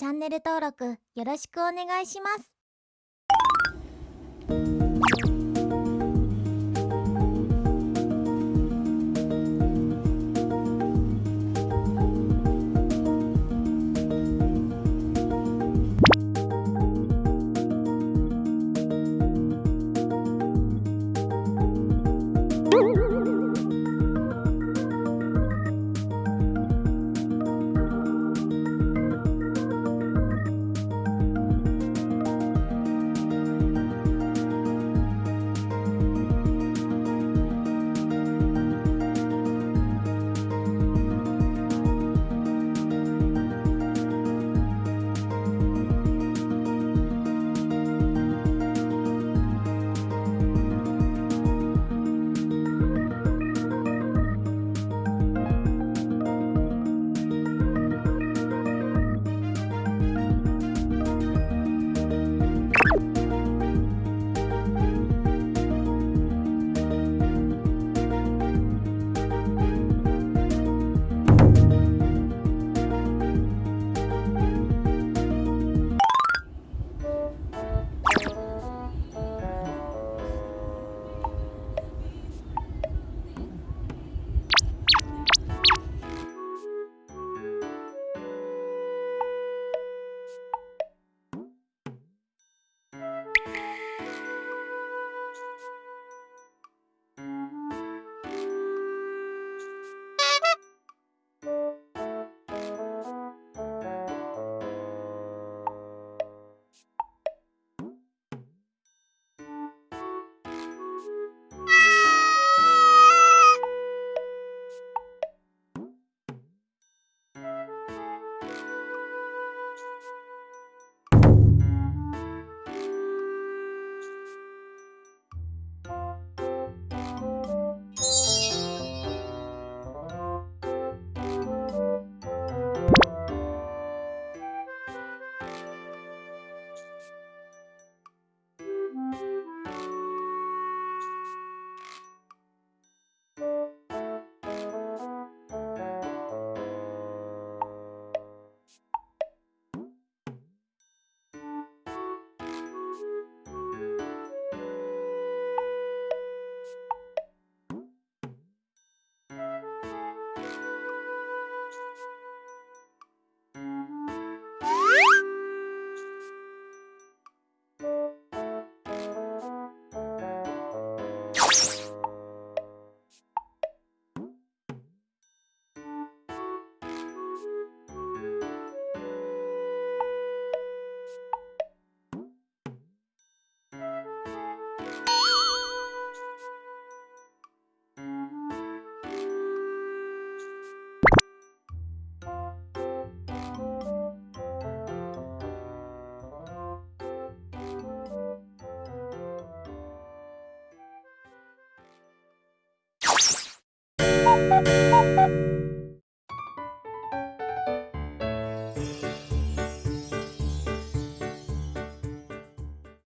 チャンネル登録よろしくお願いします。